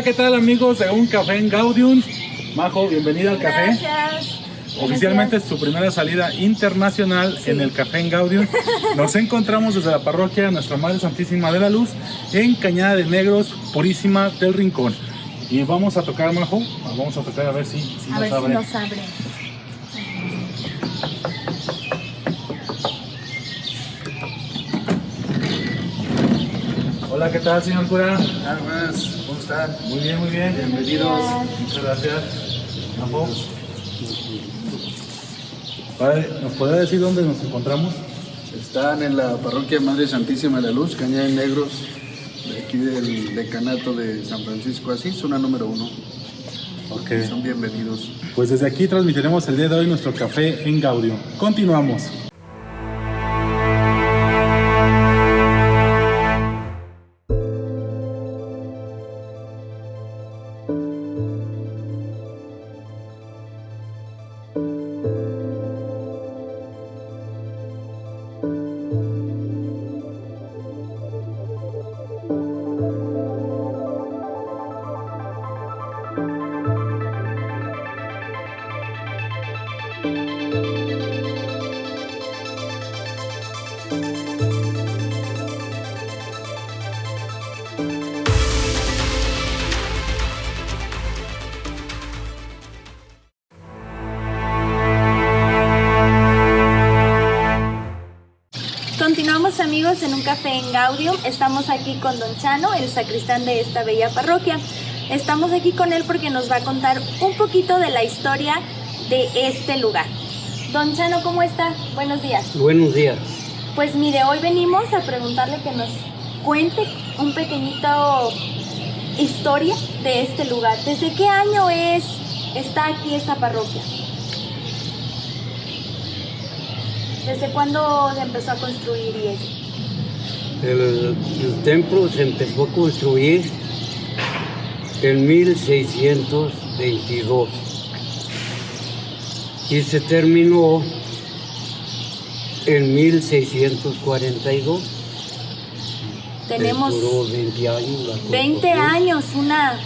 Hola, ¿qué tal amigos de Un Café en Gaudium? Majo, bienvenida al café. Gracias. Oficialmente es Gracias. su primera salida internacional en el Café en Gaudium. Nos encontramos desde la parroquia Nuestra Madre Santísima de la Luz en Cañada de Negros, Purísima del Rincón. Y vamos a tocar, Majo, vamos a tocar a ver si, si A nos ver si abre. nos abre. Hola, ¿qué tal, señor cura? Buenas, ¿cómo están? Muy bien, muy bien. Bienvenidos. Muchas gracias. Majo. Padre, ¿nos puede decir dónde nos encontramos? Están en la parroquia Madre Santísima de la Luz, Cañada de Negros, de aquí del decanato de San Francisco Asís, zona número uno. Ok. Son bienvenidos. Pues desde aquí transmitiremos el día de hoy nuestro café en Gaudio. Continuamos. Continuamos amigos en un café en Gaudium. Estamos aquí con Don Chano, el sacristán de esta bella parroquia. Estamos aquí con él porque nos va a contar un poquito de la historia de este lugar. Don Chano, ¿cómo está? Buenos días. Buenos días. Pues mire, hoy venimos a preguntarle que nos cuente un pequeñito historia de este lugar. ¿Desde qué año es está aquí esta parroquia? ¿Desde cuándo se empezó a construir y eso? El, el templo se empezó a construir en 1622 y se terminó en 1642. Tenemos Duró 20 años. la 20 construcción. años, una,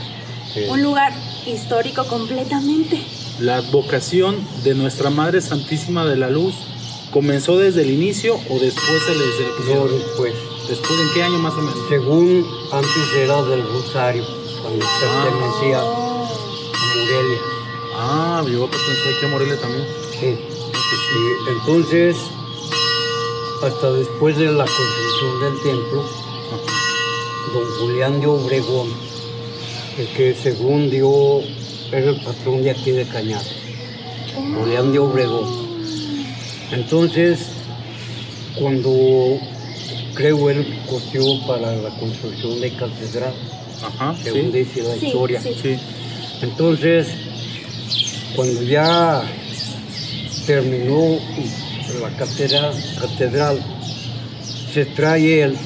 Sí. un lugar histórico completamente. La advocación de Nuestra Madre Santísima de la Luz comenzó desde el inicio o después se les No, después. ¿Después en qué año más o menos? Según antes era del Rosario, cuando pertenecía a Oh, Morelia. Ah, yo pensé que Morelia también. Sí. Y entonces, hasta después de la construcción del templo, don Julián de Obregón, el que según dio, era el patrón de aquí de Cañada, Julián de Obregón. Entonces, cuando creo él cogió para la construcción de catedral, Ajá, según sí. dice la Sí, historia. sí. Sí. Entonces, cuando ya terminó la catedral, catedral se trae el-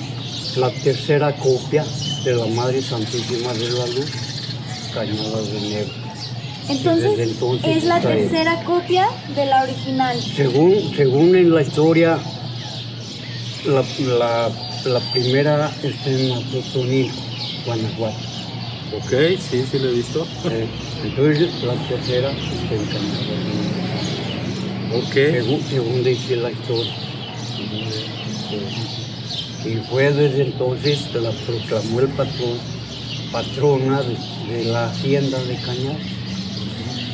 la tercera copia de la Madre Santísima de la Luz, Cañada de Negro. Entonces, es la tercera copia de la original. Según, según en la historia, la, la- la primera está en Atotonilco, Guanajuato. Ok, sí, sí lo he visto. Eh, entonces, la tercera está en Negro. Ok. según, según dice la historia. Y fue desde entonces que la proclamó el patrón, patrona de, de la hacienda de Cañar.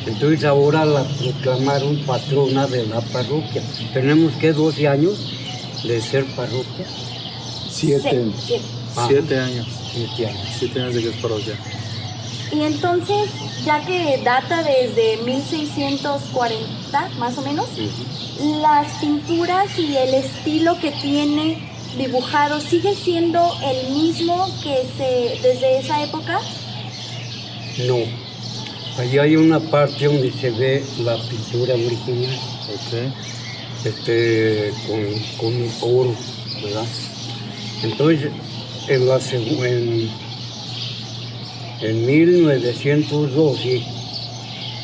Entonces ahora la proclamaron patrona de la parroquia. Tenemos que 12 años de ser parroquia. Siete. Sí, sí. Ah, Siete años. siete años. Siete años de que es parroquia. Y entonces, ya que data desde 1640, más o menos, las pinturas y el estilo que tiene dibujado sigue siendo el mismo que se desde esa época. No. Allí hay una parte donde se ve la pintura original, este, con, con oro, ¿verdad? Entonces, en, la, en, en 1912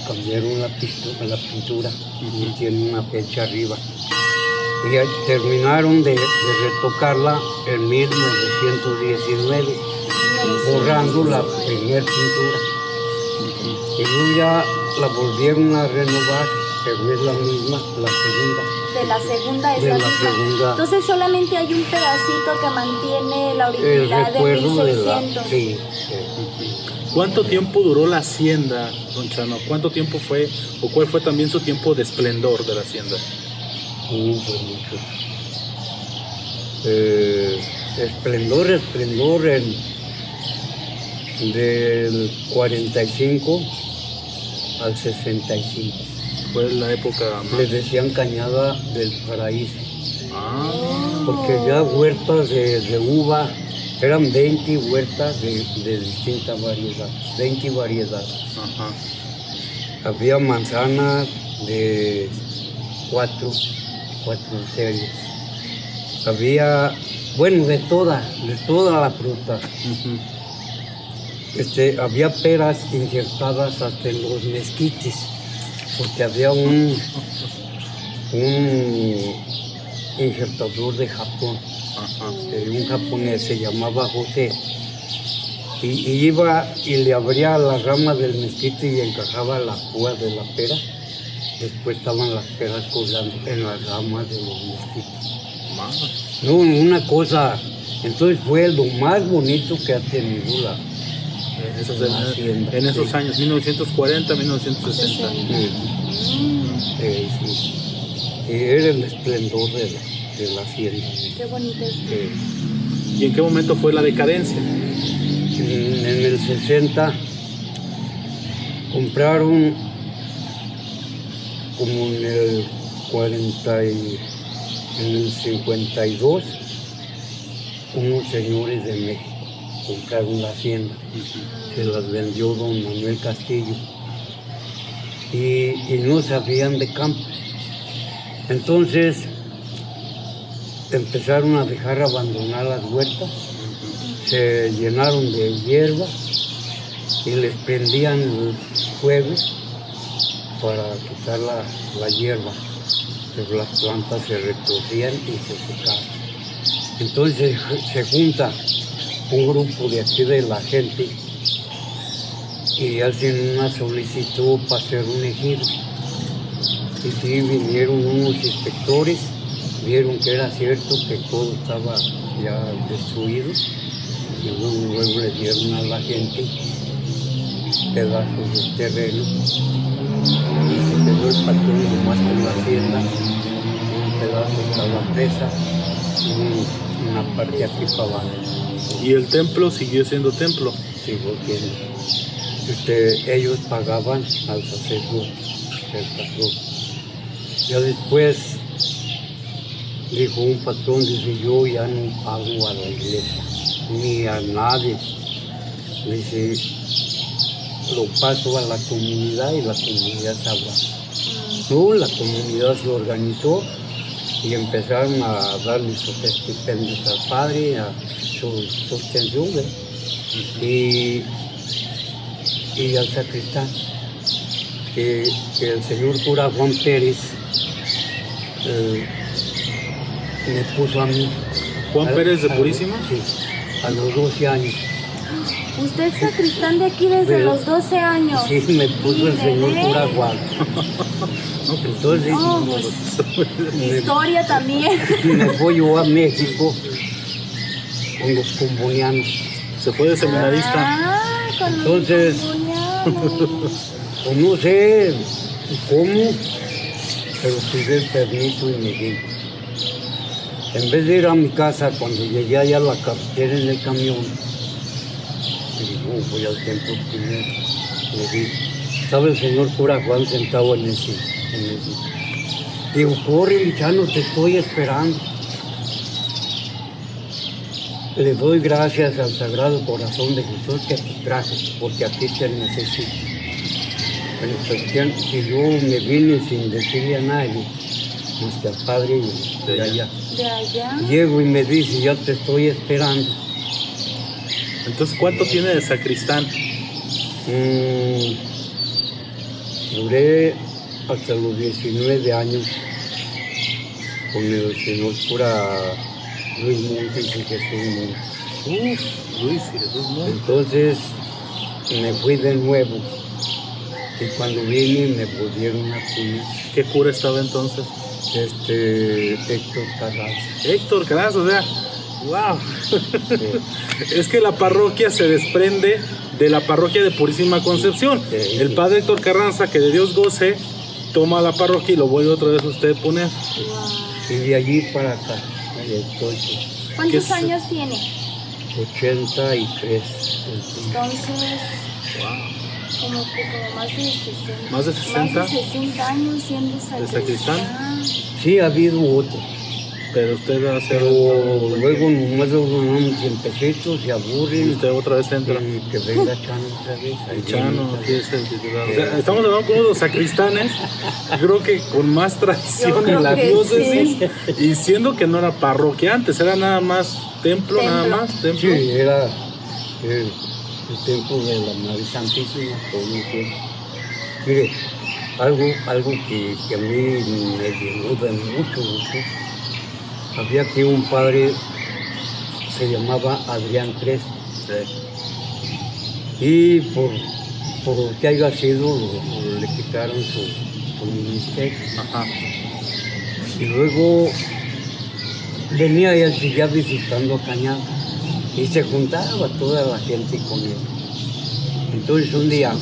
cambiaron la, pistu- la pintura y tiene una fecha arriba. Y terminaron de, de retocarla en 1919, borrando la primera pintura. Ya la volvieron a renovar, pero es la misma, la segunda. De la segunda es De la la misma. segunda. Entonces solamente hay un pedacito que mantiene la originalidad de recuerdo de la... 1600. Sí, sí. ¿Cuánto tiempo duró la hacienda, don Chano? ¿Cuánto tiempo fue, o cuál fue también su tiempo de esplendor de la hacienda? Fue mucho. Eh, esplendor, esplendor en- del 45 al 65. Fue la época más... Les decían cañada del paraíso, Ah, porque ya huertas de, de uva, eran 20 huertas de, de distintas variedades, 20 variedades. ajá. Había manzanas de cuatro, cuatro series. Había, bueno, de toda, de toda la fruta. Este, había peras injertadas hasta en los mezquites, porque había un, un injertador de Japón, Ajá. eh, un japonés, se llamaba José, y, y iba y le abría la rama del mezquite y encajaba la púa de la pera. Después estaban las peras colgando en las ramas de los mezquites. No, una cosa, entonces fue lo más bonito que ha tenido la, En esos, hacienda, en esos sí. años, 1940, 1960. Eh, sí. Y era el esplendor de la, de la hacienda. Qué bonito. Eh, ¿Y en qué momento fue la decadencia? en, en el 60 compraron como en el 40 y en el 52 unos señores de México compraron la hacienda se las vendió don Manuel Castillo y, y no sabían de campo. Entonces empezaron a dejar abandonar las huertas, se llenaron de hierba y les prendían el fuego para quitar la, la hierba, pero las plantas se retorcían y se secaban. Entonces se junta un grupo de aquí de la gente y hacen una solicitud para hacer un ejido. Y sí, vinieron unos inspectores, vieron que era cierto que todo estaba ya destruido, y luego, luego le dieron a la gente pedazos de terreno, y se quedó el patrón nomás con la hacienda, un pedazo hasta la presa, y un- una parte aquí para abajo. Y el templo siguió siendo templo. Sigo siendo. Este, ellos pagaban al sacerdote, el patrón. Ya después dijo un patrón, dice, yo ya no pago a la iglesia, ni a nadie. Dice, lo paso a la comunidad y la comunidad sabrá. No, la comunidad se organizó y empezaron a darle sus estipendios al padre, a su sostención, ¿verdad? y, y al sacristán, que, que el señor cura Juan Pérez eh, me puso a mí. Juan A- Pérez de a- Purísima. Sí, a los 12 años. Usted es sacristán de aquí desde Pero- los 12 años. Sí, me puso el señor cura Juan. Entonces No, pues, historia también. me voy yo a México con los combonianos. Se fue de seminarista. Ah, con Entonces-. Pues no sé cómo, pero pide el permiso y me vine. En vez de ir a mi casa, cuando llegué allá a la carretera en el camión, dije, "Oh, voy al templo primero. Le vi, estaba el señor cura Juan sentado en ese, en ese. Digo, corre, Lichano, te estoy esperando. Le doy gracias al Sagrado Corazón de Jesús que te traje, porque aquí te necesito. Pero cuestión que yo me vine sin decirle a nadie, más que al padre de allá. De allá. Llego y me dice, ya te estoy esperando. Entonces, ¿cuánto tiene de sacristán? Mm, duré hasta los 19 años con el señor cura Luis Montes y Jesús Montes. Uf, Luis y Jesús Montes. Entonces me fui de nuevo y cuando vine me volvieron a poner ¿Qué cura estaba entonces? este Héctor Carranza. Héctor Caraz, o sea, wow. Sí. Es que la parroquia se desprende de la parroquia de Purísima Concepción. Sí. El padre Héctor Carranza, que de Dios goce, toma la parroquia y lo vuelve otra vez usted a poner. Wow. Y de allí para acá, ¿Cuántos años tiene? 83. Entonces, como que como más de 60. ¿Más de 60? Más de 60 años siendo sacristán. sacristán? Sí, ha habido otros, Pero usted va a hacer. pero luego nomás los ganamos tiempecitos, se Y aburren usted otra vez entra. y que venga Chano otra vez. El Chano, aquí es el titular. O sea, estamos hablando con los sacristanes, creo que con más tradición en la diócesis, y siendo que no era parroquia antes, era nada más templo, nada más, templo. Sí, era el, el templo de la Madre Santísima todo el tiempo. Mire, algo, algo que, que a mí me de mucho gusto. Había aquí un padre, se llamaba Adrián Crespo. Y por, por lo que haya sido, le quitaron su, su ministerio. Ajá. Y luego venía él ya visitando a Cañada y se juntaba toda la gente con él. Entonces un día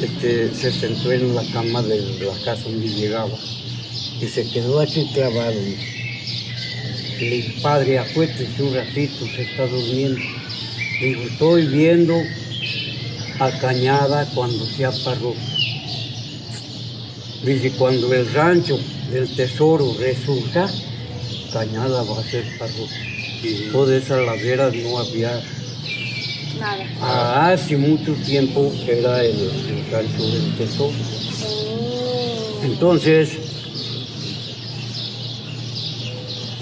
este, se sentó en la cama de la casa donde llegaba y se quedó así clavado. Le dije, padre, acuéstese un ratito, se está durmiendo. Le digo, estoy viendo a Cañada cuando sea parroquia. Dice, cuando el rancho del tesoro resurja, Cañada va a ser parroquia. Y- Toda esa ladera no había. Nada. Ah, Hace mucho tiempo era el, el rancho del tesoro. Oh. Entonces,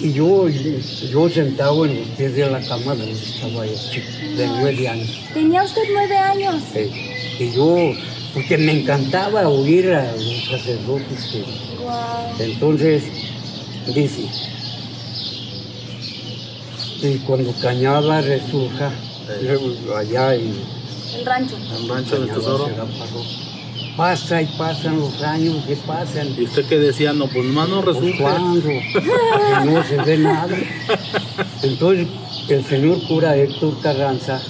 y yo, yo sentado en los pies de la cama donde estaba yo, chico, de nueve años. Tenía usted nueve años. eh, y yo, porque me encantaba oír a los sacerdotes que Wow. Entonces, dice, y cuando Cañada resurja, allá en El rancho. El rancho del tesoro. Pasa y pasan los años que pasan. Y usted que decía, no, pues más no Pues, resulta. ¿Cuándo? Que no se ve nada. Entonces, el señor cura Héctor Carranza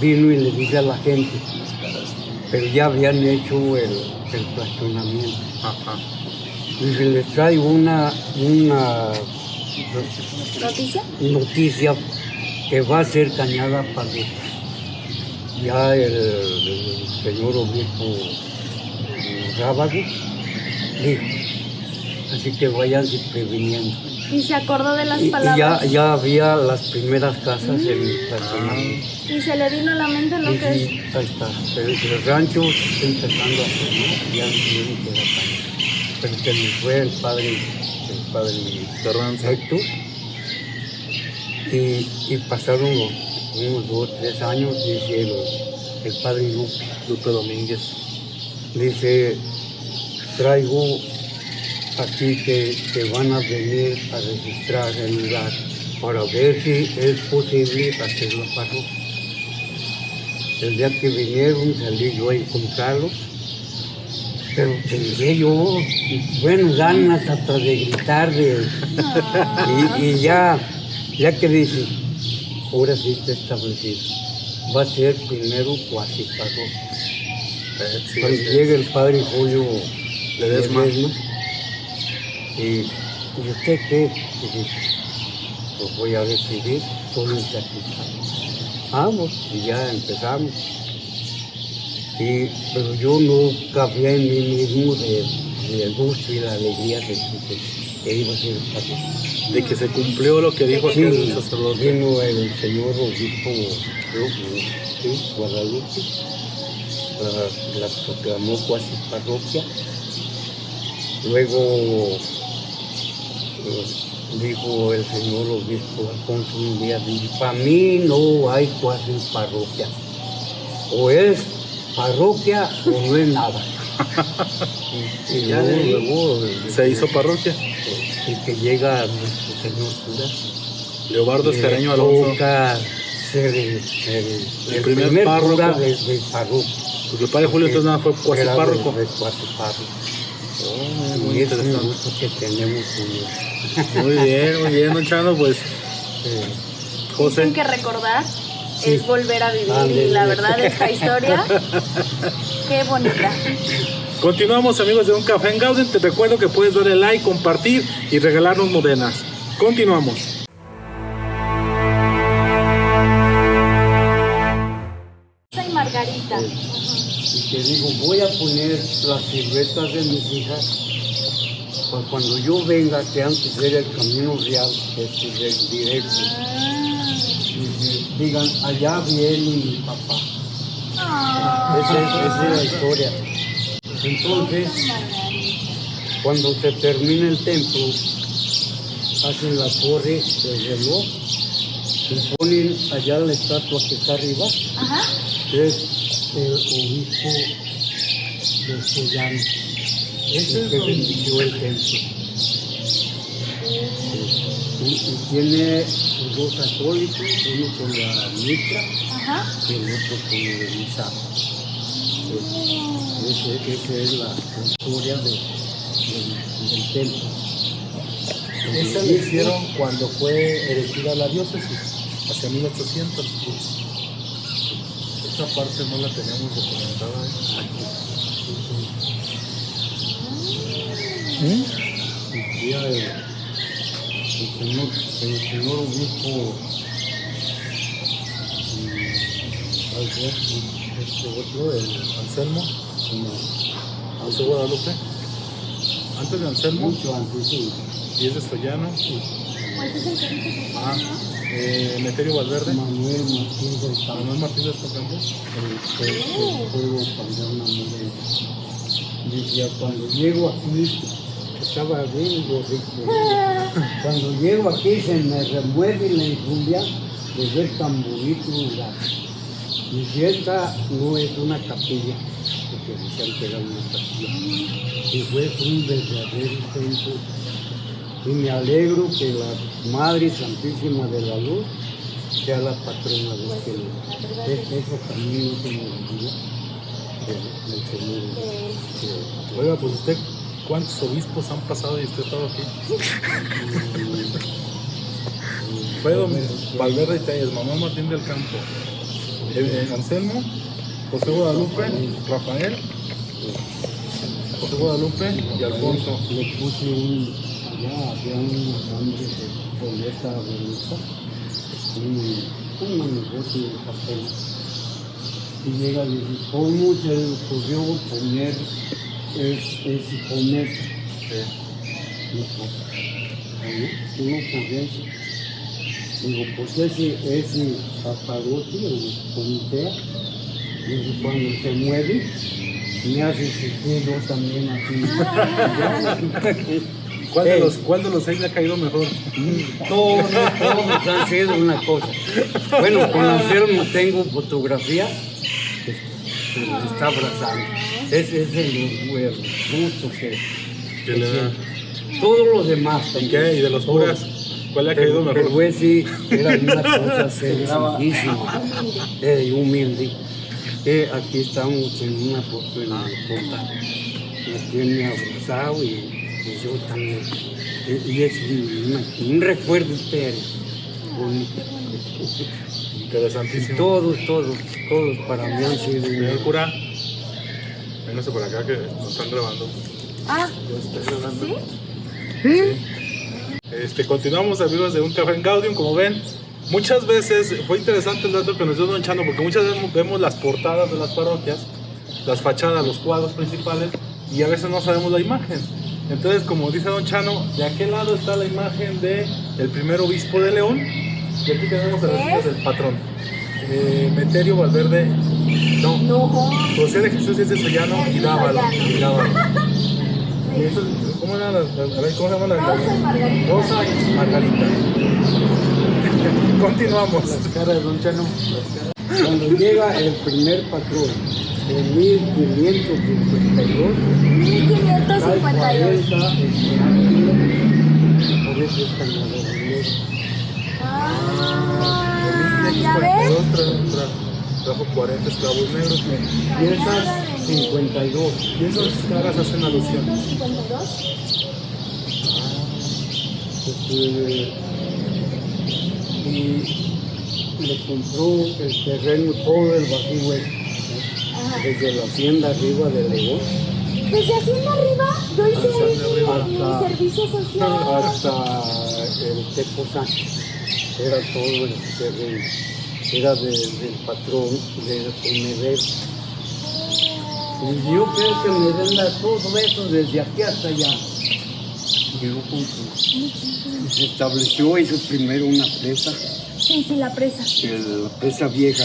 vino y le dice a la gente, pero ya habían hecho el, el fraccionamiento. Ajá. Dice, les traigo una, una ¿Noticia? noticia que va a ser cañada para ya el, el señor obispo Rábago dijo, así que váyanse previniendo. Y se acordó de las Y, y palabras. ya, ya había las primeras casas en el fraccionamiento. Y se le vino a la mente lo Y que es. sí, ahí está, el, el rancho está empezando a hacer, ¿no? ya no tiene que. Pero se me fue el padre, el padre. Héctor. Y, y pasaron los- unos dos, tres años, dice el, el padre Lupe, Lupe Domínguez. dice, traigo aquí que, que van a venir a registrar el lugar para ver si es posible hacer la parroquia. El día que vinieron salí yo a encontrarlos, pero tendré yo, bueno, ganas hasta de gritar, de, y, y ya, ya que dice, ahora sí está establecido, va a ser primero cuasi. Eh, sí, Cuando sí. llega el padre Julio Ledesma. Y, ¿y usted qué? Dice, pues voy a decidir, un sacristán. Vamos, y ya empezamos. Y, pero yo no cabía en mí mismo de, del gusto y la alegría de que, que iba a ser el padre. De que se cumplió lo que dijo Sí, sacerdote. vino el señor obispo ¿sí? Guadalupe la, la proclamó cuasi parroquia. Luego eh, dijo el señor obispo Alfonso un día, para mí no hay cuasi parroquia. O es parroquia o no es nada. Y, y Ya de ahí luego, luego, Se hizo parroquia. el que llega nuestro señor cura. Leobardo le Escareño Alonso. toca ser el, el- el primer primer, párroco. cura de, de parroquia. Porque el padre Julio entonces nada fue cuasi párroco. de- de cuasi párroco. Oh, muy Y es un interesante. gusto que tenemos. Muy bien, muy bien, don Chano, pues Eh, José. Dicen que recordar Sí. es volver a vivir y la verdad esta historia, qué bonita. Continuamos amigos de Un Café en Gauden. Te recuerdo que puedes darle like, compartir y regalarnos modenas. Continuamos. Soy Margarita. y te digo, voy a poner las siluetas de mis hijas para cuando yo venga, que antes era el camino real, que es el directo, Ah. que digan, allá viene mi papá. Ah. Esa es, esa es la historia. Entonces, cuando se termina el templo, hacen la torre del reloj y ponen allá la estatua que está arriba, Ajá. que es el obispo de Sellán, el que bendició el templo. Tiene dos católicos, uno con la mitra y el otro con el misa. Ese- Esa es la historia de- del, del templo. Esa la hicieron cuando fue elegida la diócesis, hacia 1800. Esa parte no la teníamos documentada. ¿eh? Y día el, señor, el señor obispo Alberto, este otro, el Anselmo, no, José Guadalupe. Antes de Anselmo, mucho antes, sí. y es de Sollano. Pues es el que dice que Ah, eh, Meterio Valverde. Manuel Martín del Campo. Manuel Campo. el, el, el pueblo cambió una moneda. Decía, cuando llego aquí, estaba bien gordito. Cuando llego aquí se me remueve la infumbia de ver tan bonito lugar. Y si esta no es una capilla, porque decían que era una capilla, y fue un verdadero templo. Y me alegro que la Madre Santísima de la Luz sea la patrona de este lugar. Es- Eso también se me olvida del, Señor. Oiga, pues usted, ¿cuántos obispos han pasado y usted ha estado aquí? Fue don Valverde y Talles, Manuel Martín del Campo, eh, eh, Anselmo, José Guadalupe, Rafael, José Guadalupe y Alfonso. Le puse un, allá había un grande de boleta bonita, un negocio de papel. Y llega y dice, ¿cómo se le ocurrió poner es? Dijo, "Ahí, una ocurrencia. Digo, pues ese, ese el comité, dice, cuando se mueve, me hace sentir yo también así. ¿Cuál de, los, ¿Cuál de los seis le ha caído mejor? Todos, todos han sido una cosa. Bueno, con Anselmo tengo fotografía que se le está abrazando. Ese es el gusto que, Que le da. Todos los demás ¿Y también. qué? ¿Y de los curas? ¿Cuál le ha caído mejor? güey sí, era una cosa sencillísima, eh, humilde. Eh, aquí estamos en una foto en el portal. Me tiene abrazado y, y yo también. Y, y es un, un recuerdo pero bonito. Y Interesantísimo. todos, todos, todos para mí han sido un- cura, véngase por acá que nos están grabando. Ah, grabando. ¿sí? Este, continuamos amigos de Un Café en Gaudium, como ven, muchas veces fue interesante el dato que nos dio Don Chano, porque muchas veces vemos las portadas de las parroquias, las fachadas, los cuadros principales, y a veces no sabemos la imagen. Entonces, como dice Don Chano, de aquel lado está la imagen de el primer obispo de León, y aquí tenemos hijas del patrón, eh, Meterio Valverde No, No. José de Jesús es de Sollano y. Sollano. Y Dávalos. Y eso, ¿Cómo era la, la- a ver, ¿cómo se llama la Rosa y Margarita. Rosa y Margarita. Continuamos. Las caras de Don Chano. Cuando llega el primer patrón en 1552, hay 1552. 40 por eso es tan. Ah, ¿ya ves? Tra- tra- Trajo 40 esclavos negros. Y esas 52. Y esas caras hacen alusión. 52. Este, y le compró el terreno todo el Bajío Este, desde la hacienda arriba de León Desde Hacienda Arriba, yo hice mi Hasta- servicio social. hasta el Tepozán. Era todo el terreno. Era de- del patrón, del comedero. Y yo creo que me las dos veces desde aquí hasta allá. Llegó con su- y se estableció, hizo primero una presa, Sí, sí, la presa. la presa vieja,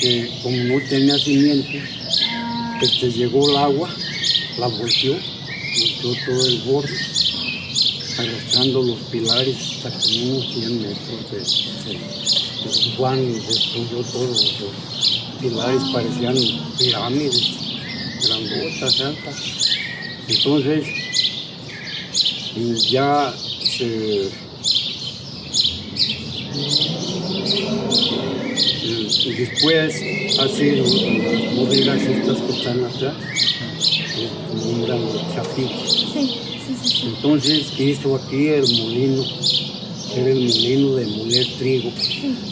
que como no tenía cimiento, Ah, que te llegó el agua, la volteó, volteó todo el borde, arrastrando los pilares hasta como unos 100 metros de, de- Juan destruyó todos los pilares, parecían pirámides, grandotas, altas. Entonces, ya se y después hace las bodegas estas que están atrás, nombran los chapitos. sí, sí, sí. Entonces hizo aquí el molino, era el molino de moler trigo.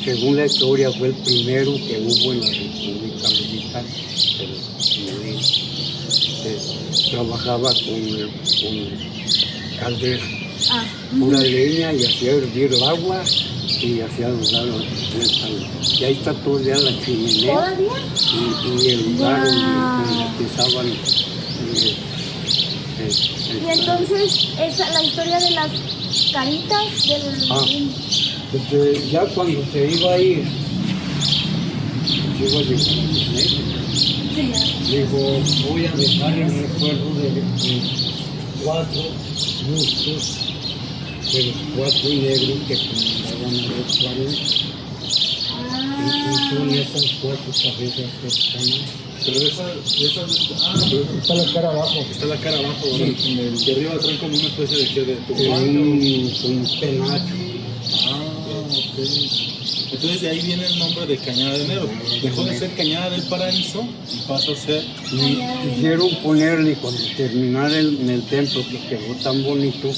Según la historia fue el primero que hubo en la República Mexicana, el molino. Trabajaba con, con caldera, Ah, pura leña y hacía hervir el agua y hacía dudar Y ahí está todavía la chimenea ¿todavía? y, y el lugar donde, Guau. donde empezaban. eh, Y entonces, esa, la historia de las caritas del... Ah. Porque ya cuando se iba a ir, se iba a llegar. Sí. Digo, voy a dejar el recuerdo de, de cuatro bustos de los cuatro negros que comandaban a los 40. Y son Ah, esas cuatro cabezas que están ahí. Pero esa, esa, ah, pero Está la cara abajo. está la cara abajo, ¿verdad? Sí, en el- Y arriba traen como una especie de, ¿qué? de un, penacho. Ah, ok. Entonces de ahí viene el nombre de Cañada de Enero. Dejó de ser Cañada del Paraíso y pasó a ser Y quisieron ponerle cuando terminara el- en el templo que quedó tan bonito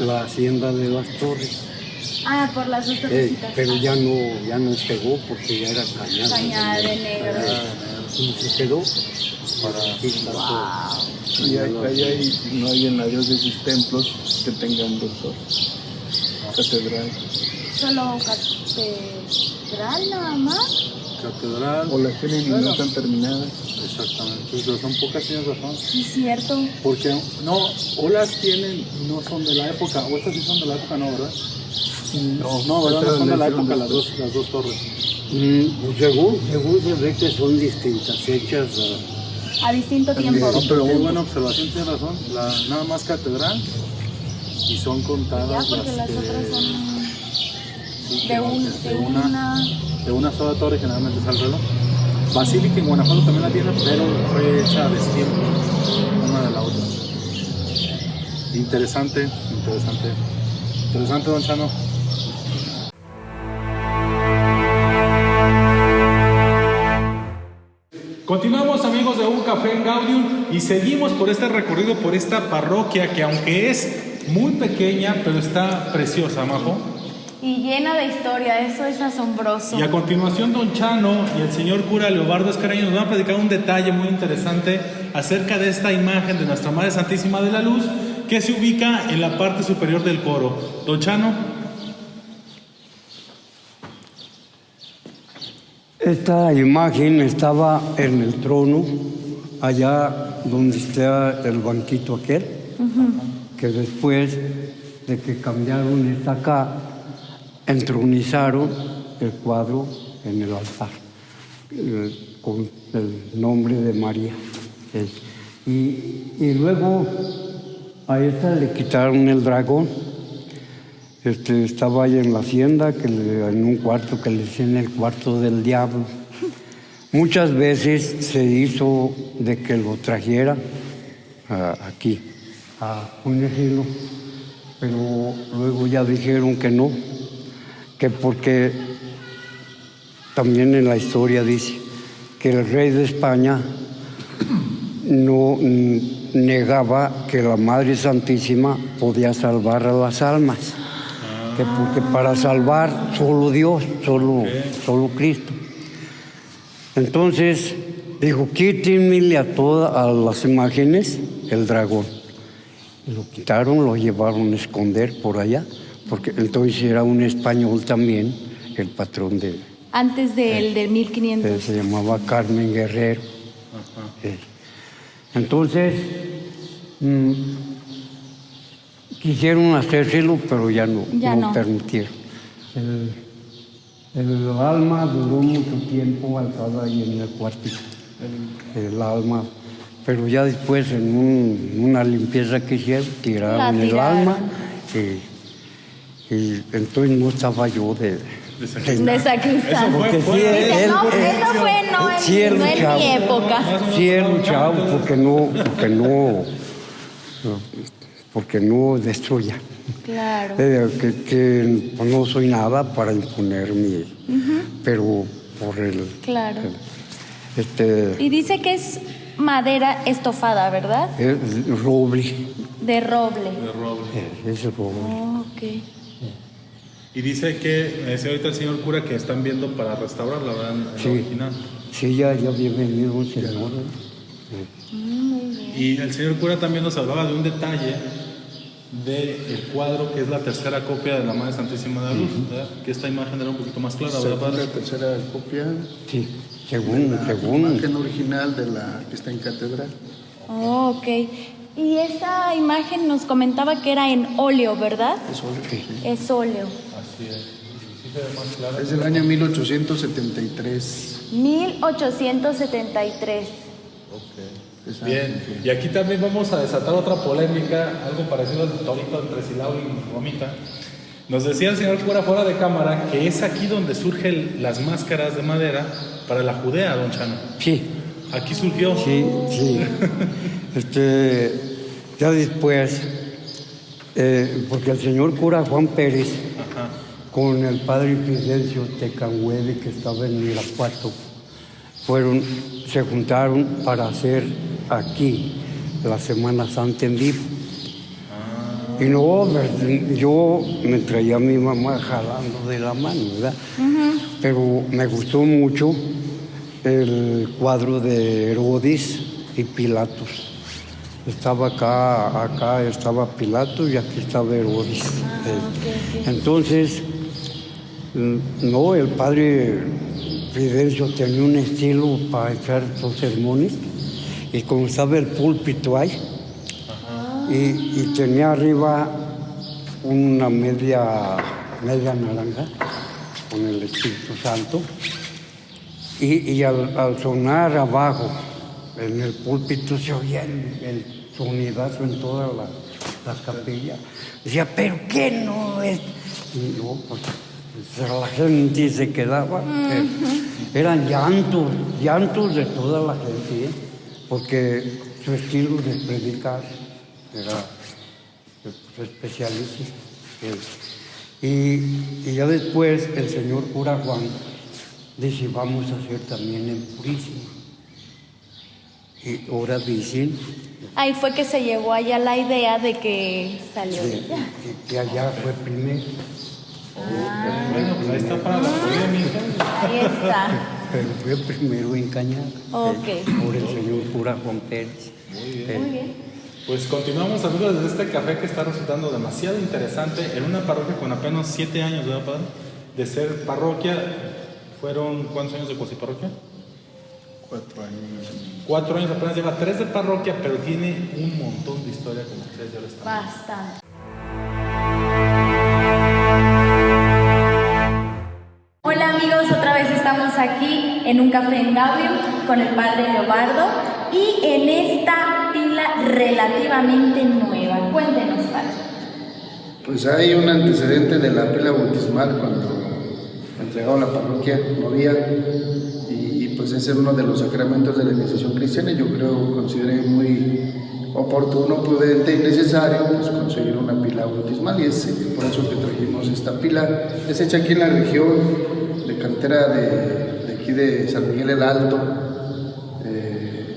la hacienda de las torres. Ah, por las dos Eh, pero ya no, ya no pegó porque ya era cañada. Cañada de negro. Y se quedó para todo. Y hay- no hay en la diócesis templos que tengan doctor. Catedral. Solo catedral nada más. catedral. O las tienen y no están terminadas. Exactamente. Pero son pocas, tienes razón. Sí, cierto. Porque no, o las tienen y no son de la época, o estas sí son de la época, no, ¿verdad? No, No, ¿verdad? No estas son de la época las dos, las dos torres. Mm, pues según, según se ve que son distintas hechas. ah, A distinto tiempo. No, pero muy buena observación, tienes razón. La, nada más catedral y son Ya, contadas porque las que- otras son sí, de, un, de de una, una... de una sola torre generalmente es al reloj. Basílica en Guanajuato también la tiene, pero fue hecha a destiempo, una de la otra. Interesante, interesante. Interesante, don Chano. Continuamos amigos de Un Café en Gaudium y seguimos por este recorrido por esta parroquia que aunque es muy pequeña, pero está preciosa, Majo. Y llena de historia, eso es asombroso. Y a continuación, don Chano y el señor cura Leobardo Escaraño nos van a platicar un detalle muy interesante acerca de esta imagen de Nuestra Madre Santísima de la Luz que se ubica en la parte superior del coro. Don Chano, Esta imagen estaba en el trono, allá donde está el banquito aquel, que después de que cambiaron esta acá, entronizaron el cuadro en el altar. eh, con el nombre de María. Y, y luego a esta le quitaron el dragón. Este, estaba ahí en la hacienda, en un cuarto que le decían el cuarto del diablo. Muchas veces se hizo de que lo trajera aquí, a ponérselo, pero luego ya dijeron que no, que porque también en la historia dice que el rey de España no negaba que la Madre Santísima podía salvar a las almas, que porque para salvar solo Dios, solo, solo Cristo. Entonces dijo, quítenmele a todas a las imágenes el dragón. Lo quitaron, lo llevaron a esconder por allá, porque entonces era un español también, el patrón de, Antes del, del eh, 1500. se llamaba Carmen Guerrero. Eh, Entonces, mm, quisieron hacérselo, pero ya no, Ya no. permitieron. El, el alma duró mucho tiempo alzada ahí en el cuartito. El, el alma. Pero ya después, en un- una limpieza que hicieron, tiraron el alma. Y, y entonces no estaba yo de, De sacristán. Porque sí, él- no, él- eso fue no en, sí, él no en mi época. Sí he luchado porque no, porque no, porque no destruya. Claro. Eh, que, que pues, no soy nada para imponer mi, pero por el, Claro. este, Y dice que es madera estofada, ¿verdad? es roble, De roble. de roble. eh, es roble. Oh, ok. Y dice que, me decía ahorita el señor cura que están viendo para ¿verdad? En la Sí. original. Sí, ya, ya había venido un señor. eh. Y el señor cura también nos hablaba de un detalle del cuadro que es la tercera copia de la Madre Santísima de la Luz, ¿verdad? que esta imagen era un poquito más clara, ¿verdad, padre? la tercera copia, Sí, según, la según. imagen original de la que está en catedral. Oh, ok. Y esa imagen nos comentaba que era en óleo, ¿verdad? Es óleo, sí. Es óleo. Así es. Es del año 1873. 1873. Esa- Bien, y aquí también vamos a desatar otra polémica, algo parecido al torito entre Silao y Romita. Nos decía el señor cura fuera de cámara que es aquí donde surgen las máscaras de madera para la Judea, don Chano. Sí, Aquí surgió. Sí, sí. Este, ya después, eh, porque el señor cura Juan Pérez, Ajá. con el padre Fidencio Tecanhueve, que estaba en Irapuato, fueron, se juntaron para hacer aquí la Semana Santa en vivo. Y no, yo me traía a mi mamá jalando de la mano, ¿verdad? Pero me gustó mucho el cuadro de Herodes y Pilatos. Estaba acá, acá estaba Pilatos y aquí estaba Herodes. Eh, Entonces, mm, no, el padre Fidencio tenía un estilo para echar los sermones y como estaba el púlpito ahí, y, y tenía arriba una media, media naranja con el Espíritu Santo. Y, y al, al sonar abajo en el púlpito se oía el, el sonidazo en toda la, la capilla. Decía, ¿pero qué no es? Y yo, pues, pues, la gente se quedaba. Eran llantos, llantos de toda la gente, ¿eh? Porque su estilo de predicar era especialísimo. Y, y ya después el señor cura Juan dice, vamos a hacer también en Purísima. Y ahora dicen Ahí fue que se llevó allá la idea de que salió de de- allá. que, que allá fue primero, Bueno, pues ahí está para la polémica. Ahí está. Pero fue primero en Cañada. Ok. eh, por el señor cura Juan Pérez. Eh, Muy bien. Pues continuamos amigos desde este café que está resultando demasiado interesante en una parroquia con apenas siete años, ¿verdad, padre? De ser parroquia. ¿Fueron cuántos años de cuasi parroquia? Cuatro años. Cuatro años apenas lleva tres de parroquia, pero tiene un montón de historia como ustedes ya lo están. Bastante. Amigos, otra vez estamos aquí en un café en Gaudium con el padre Leobardo y en esta pila relativamente nueva. Cuéntenos, padre. Pues hay un antecedente de la pila bautismal cuando entregado la parroquia, no había, y, pues ese es uno de los sacramentos de la iniciación cristiana y yo creo, consideré muy oportuno, prudente y necesario pues, conseguir una pila bautismal y es por eso que trajimos esta pila. Es hecha aquí en la región de cantera de, aquí de San Miguel el Alto. Eh,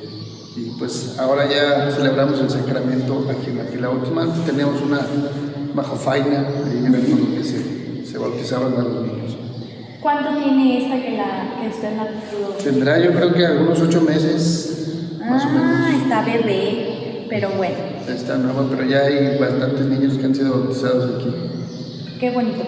y pues ahora ya celebramos el sacramento aquí en la pila bautismal. Tenemos una bajo faina y en el que se, se bautizaban a los niños. ¿Cuánto tiene esta que, la, que usted la pudo? Tendrá yo creo que algunos ocho meses, más o ah, menos. está bebé, pero bueno. Está nueva, pero ya hay bastantes niños que han sido bautizados aquí. Qué bonito.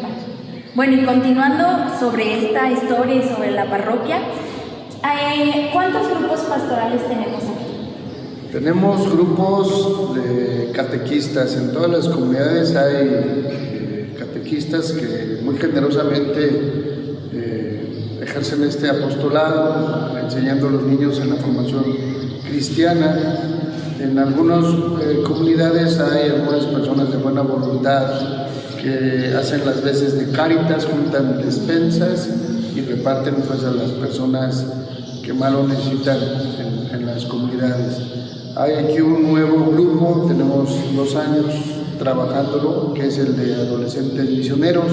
Bueno, y continuando sobre esta historia y sobre la parroquia, eh, ¿cuántos grupos pastorales tenemos aquí? Tenemos grupos de catequistas. En todas las comunidades hay eh, catequistas que muy generosamente ejercen este apostolado, enseñando a los niños en la formación cristiana. En algunas eh, comunidades hay algunas personas de buena voluntad que hacen las veces de cáritas, juntan despensas y reparten pues, a las personas que más lo necesitan en, en las comunidades. Hay aquí un nuevo grupo, tenemos dos años trabajándolo, que es el de adolescentes misioneros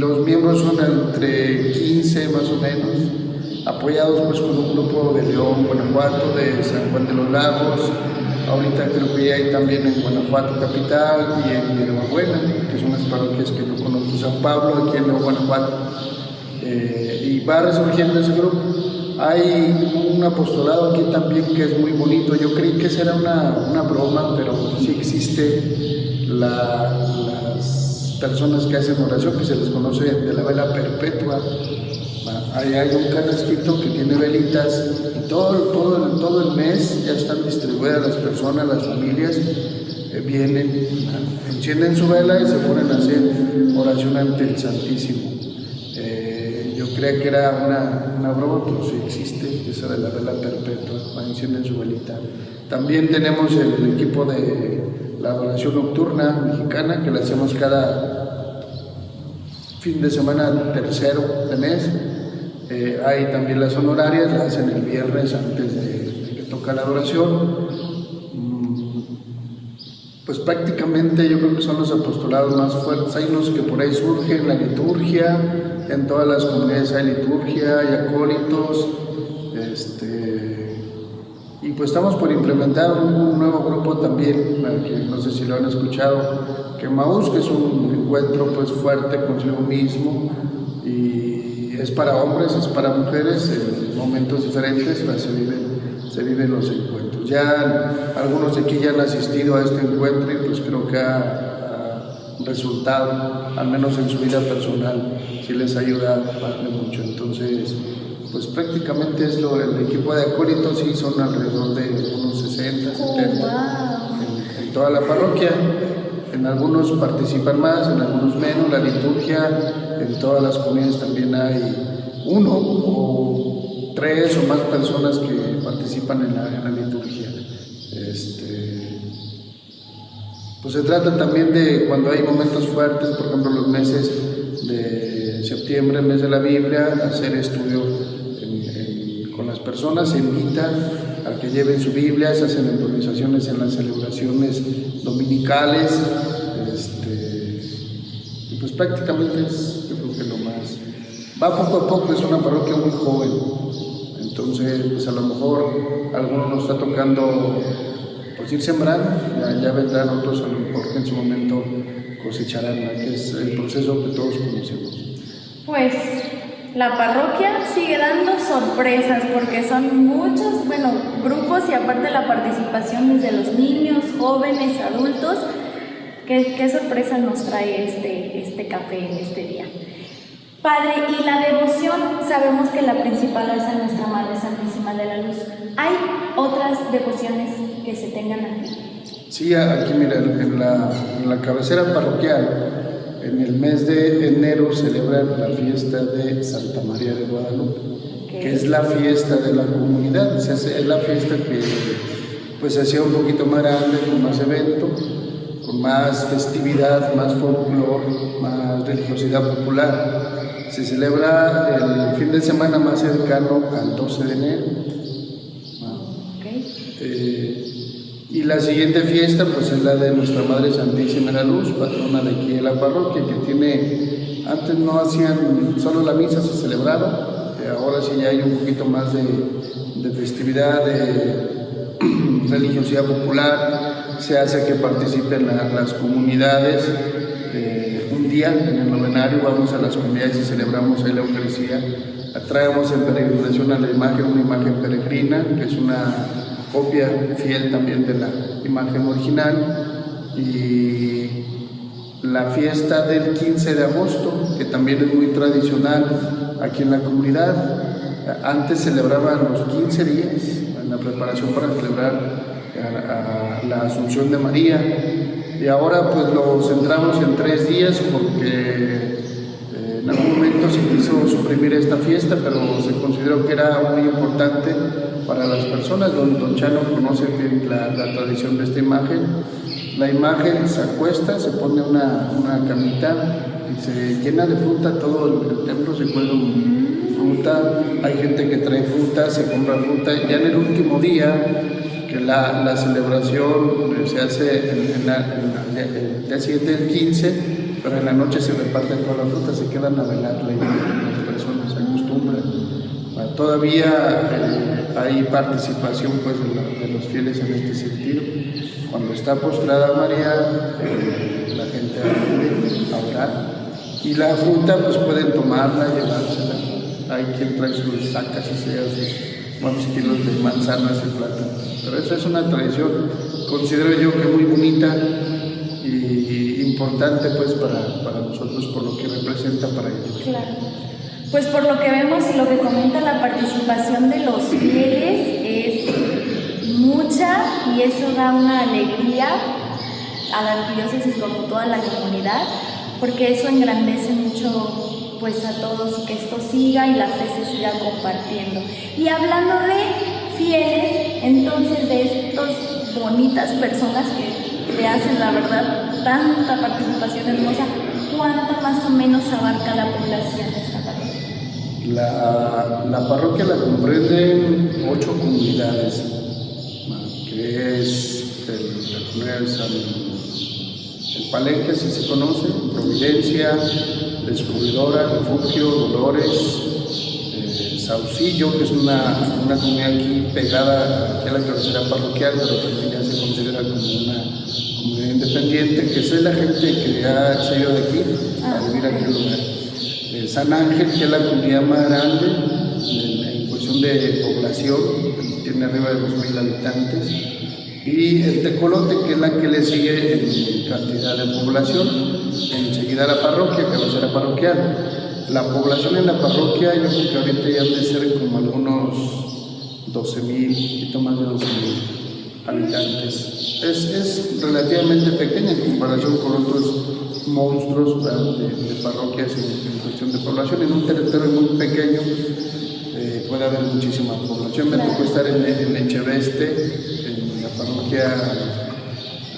los miembros son entre 15 más o menos, apoyados pues con un grupo de León, Guanajuato, de San Juan de los Lagos, ahorita creo que hay también en Guanajuato capital y en Buena, que son las parroquias que yo conozco, San Pablo, aquí en Guanajuato, eh, y va resurgiendo ese grupo. Hay un apostolado aquí también que es muy bonito, yo creí que será una, una broma, pero sí existe la, las personas que hacen oración, que se les conoce de la vela perpetua. Ahí hay un canastito que tiene velitas todo, todo, todo el mes ya están distribuidas las personas, las familias, eh, vienen, encienden su vela y se ponen a hacer oración ante el Santísimo. Eh, yo creía que era una, una broma, pero sí existe, esa de la vela perpetua, encienden su velita. También tenemos el equipo de la adoración nocturna mexicana que la hacemos cada fin de semana tercero de mes. Eh, hay también las honorarias, las hacen el viernes antes de, que toca la adoración. Mm, pues prácticamente yo creo que son los apostolados más fuertes. Hay unos que por ahí surgen, la liturgia, en todas las comunidades hay liturgia, hay acólitos, este, y pues estamos por implementar un, nuevo grupo también, no sé si lo han escuchado, que Maús, que es un encuentro pues fuerte consigo mismo y es para hombres, es para mujeres, en momentos diferentes se, viven, se viven los encuentros. Ya algunos de aquí ya han asistido a este encuentro y pues creo que ha, resultado, al menos en su vida personal, si les ayuda mucho. Entonces, pues prácticamente es lo, el equipo de acólitos y son alrededor de unos 60, 70 en, toda la parroquia. En algunos participan más, en algunos menos. La liturgia, en todas las comunidades también hay uno o tres o más personas que participan en la, liturgia. Este, pues se trata también de cuando hay momentos fuertes, por ejemplo los meses de septiembre, mes de la Biblia, hacer estudio personas se invitan a que lleven su Biblia, se hacen improvisaciones en las celebraciones dominicales, este, y pues prácticamente es yo creo que lo más. Va poco a poco, es una parroquia muy joven, entonces pues a lo mejor algunos nos está tocando pues ir sembrando, ya, ya vendrán otros a lo mejor en su momento cosecharán, que es el proceso que todos conocemos. Pues la parroquia sigue dando sorpresas porque son muchos, bueno, grupos y aparte la participación desde los niños, jóvenes, adultos. ¿Qué, sorpresa nos trae este, este café en este día? Padre, y la devoción, sabemos que la principal es a nuestra Madre Santísima de la Luz. ¿Hay otras devociones que se tengan aquí? Sí, aquí mira, en la, en la cabecera parroquial en el mes de enero celebran la fiesta de Santa María de Guadalupe, que es la fiesta de la comunidad, es la fiesta que pues se hacía un poquito más grande, con más evento, con más festividad, más folclore, más religiosidad popular. Se celebra el fin de semana más cercano al 12 de enero. Eh, y la siguiente fiesta pues es la de Nuestra Madre Santísima de la Luz, patrona de aquí de la parroquia, que tiene, antes no hacían, solo la misa se celebraba, eh, ahora sí ya hay un poquito más de, de festividad, de religiosidad popular, se hace que participen las comunidades. Eh, un día en el novenario vamos a las comunidades y celebramos la Eucaristía. Traemos en peregrinación a la imagen, una imagen peregrina, que es una copia fiel también de la imagen original. Y la fiesta del 15 de agosto, que también es muy tradicional aquí en la comunidad. Antes celebraban los 15 días la preparación para celebrar la Asunción de María. Y ahora pues lo centramos en tres días porque eh, en algún momento se quiso suprimir esta fiesta, pero se consideró que era muy importante para las personas. Don, don Chano conoce bien la, tradición de esta imagen. La imagen se acuesta, se pone una, una camita y se llena de fruta, todo el, templo se cuelga fruta, hay gente que trae fruta, se compra fruta, ya en el último día que la, la celebración se hace el día siguiente, el 15, pero en la noche se reparten todas las frutas, se quedan a las personas, se acostumbran. Ah, todavía eh, hay participación pues, de, los fieles en este sentido. Cuando está postrada María, eh, la gente acude a orar y la fruta pues pueden tomarla, llevársela. Hay quien trae sus sacas y sea sus cuantos kilos de manzanas y plata. Pero esa es una tradición, considero yo que muy bonita y importante pues para, para nosotros por lo que representa para ellos. Claro. Pues por lo que vemos y lo que comenta la participación de los fieles es mucha y eso da una alegría a la arquidiócesis como toda la comunidad porque eso engrandece mucho pues a todos y que esto siga y la fe se siga compartiendo. Y hablando de fieles entonces de estas bonitas personas que le hacen la verdad tanta participación hermosa, ¿cuánto más o menos abarca la población de esta parroquia? La, la parroquia la comprende ocho comunidades, que es el, el, el Palenque, si se conoce, Providencia, Descubridora, Refugio, Dolores, Saucillo, que es una, una comunidad aquí pegada a la cabecera parroquial, pero también ya se considera como una comunidad independiente, que es la gente que ha salido de aquí a vivir aquí en el lugar. Eh, San Ángel, que es la comunidad más grande en, cuestión de población, tiene arriba de 2.000 habitantes, y el Tecolote, que es la que le sigue en cantidad de población, enseguida la parroquia, cabecera parroquial. La población en la parroquia, yo creo que ahorita ya debe ser como algunos 12 mil, poquito más de 12 mil habitantes. Es, es, relativamente pequeña en comparación con otros monstruos de, parroquias en, cuestión de población. En un territorio muy pequeño eh, puede haber muchísima población. Me tocó estar en, en Echeveste, en la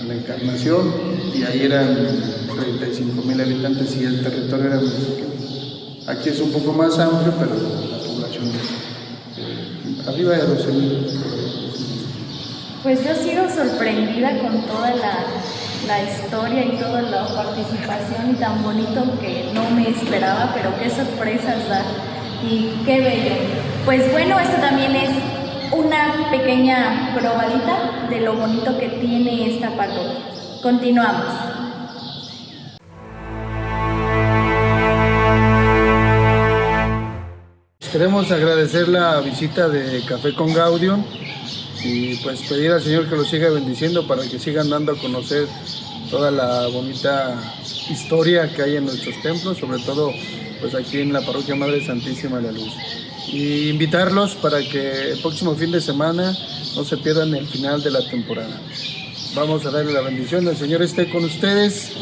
en la Encarnación, y ahí eran 35 mil habitantes y el territorio era muy pequeño. Aquí es un poco más amplio, pero la población es eh, arriba de 12.000. Pues yo sigo sorprendida con toda la, historia y toda la participación y tan bonito que no me esperaba, pero qué sorpresas da y qué bello. Pues bueno, esto también es una pequeña probadita de lo bonito que tiene esta parroquia. Continuamos. Queremos agradecer la visita de Café con Gaudium y pues pedir al Señor que los siga bendiciendo para que sigan dando a conocer toda la bonita historia que hay en nuestros templos, sobre todo pues aquí en la Parroquia Madre Santísima de la Luz. Y invitarlos para que el próximo fin de semana no se pierdan el final de la temporada. Vamos a darle la bendición. El Señor esté con ustedes.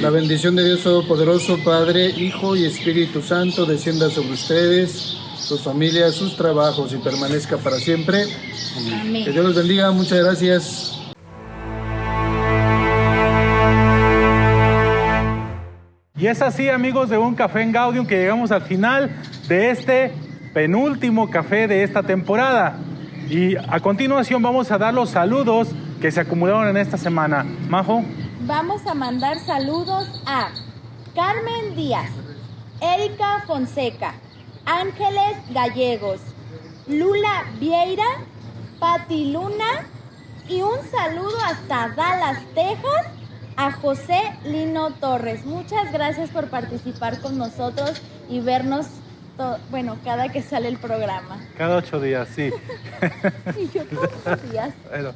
La bendición de Dios Todopoderoso, Padre, Hijo y Espíritu Santo, descienda sobre ustedes, sus familias, sus trabajos y permanezca para siempre. Que Amén. Dios los bendiga. Muchas gracias. Y es así, amigos de Un Café en Gaudium, que llegamos al final de este penúltimo café de esta temporada. Y a continuación vamos a dar los saludos que se acumularon en esta semana. Majo, Vamos a mandar saludos a Carmen Díaz, Erika Fonseca, Ángeles Gallegos, Lula Vieira, Pati Luna y un saludo hasta Dallas, Texas a José Lino Torres. Muchas gracias por participar con nosotros y vernos, bueno, cada que sale el programa. cada ocho días, sí. Y yo todos los días. Bueno,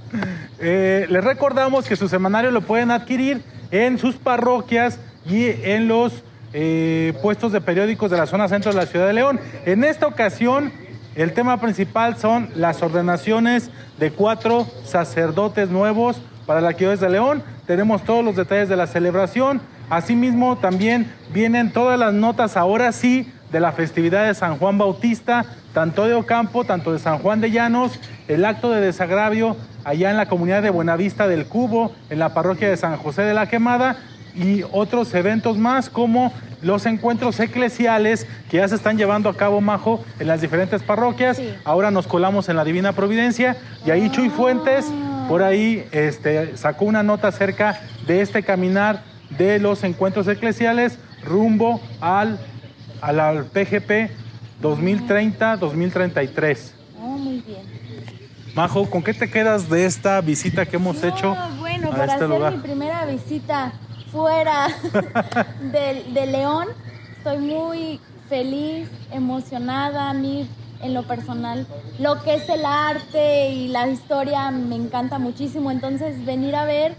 eh, les recordamos que su semanario lo pueden adquirir en sus parroquias y en los eh, puestos de periódicos de la zona centro de la ciudad de León. En esta ocasión, el tema principal son las ordenaciones de cuatro sacerdotes nuevos para la Arquidiócesis de León. Tenemos todos los detalles de la celebración. Asimismo, también vienen todas las notas, ahora sí, de la festividad de San Juan Bautista, tanto de Ocampo, tanto de San Juan de Llanos, el acto de desagravio allá en la comunidad de Buenavista del Cubo, en la parroquia de San José de la Quemada y otros eventos más como los encuentros eclesiales que ya se están llevando a cabo, Majo, en las diferentes parroquias. Sí. Ahora nos colamos en la Divina Providencia y ahí Chuy Fuentes por ahí este, sacó una nota acerca de este caminar de los encuentros eclesiales rumbo al, al, al PGP 2030-2033. Oh, muy bien. Majo, ¿con qué te quedas de esta visita que hemos hecho No, bueno, a para este hacer lugar? mi primera visita fuera de, de León, estoy muy feliz, emocionada. A mí, en lo personal, lo que es el arte y la historia me encanta muchísimo. Entonces, venir a ver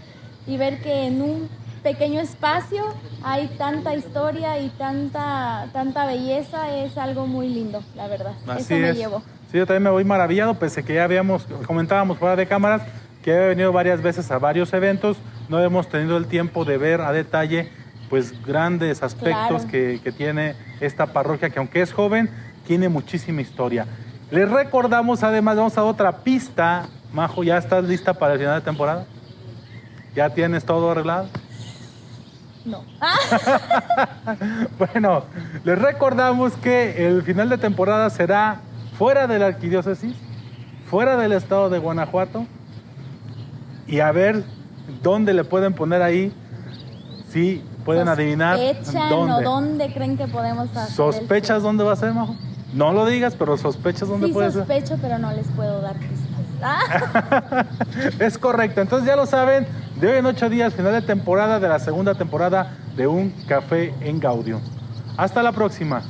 y ver que en un pequeño espacio hay tanta historia y tanta, tanta belleza es algo muy lindo, la verdad. Así Eso me es. llevo. Sí, yo también me voy maravillado, pese que ya habíamos, comentábamos fuera de cámaras, que he venido varias veces a varios eventos, no hemos tenido el tiempo de ver a detalle pues grandes aspectos Claro. que, que tiene esta parroquia, que aunque es joven, tiene muchísima historia. Les recordamos, además, vamos a otra pista. Majo, ¿ya estás lista para el final de temporada? ¿Ya tienes todo arreglado? No. Bueno, les recordamos que el final de temporada será fuera de la arquidiócesis, fuera del estado de Guanajuato, y a ver dónde le pueden poner ahí, si pueden adivinar ¿Sospechan dónde. o dónde creen que podemos hacer el ¿Sospechas dónde va a ser, Majo? No lo digas, pero sospechas dónde Sí puede ser. sospecho, pero no les puedo dar pistas. Ah, es correcto, entonces ya lo saben, de hoy en ocho días, final de temporada de la segunda temporada de Un Café en Gaudio. Hasta la próxima.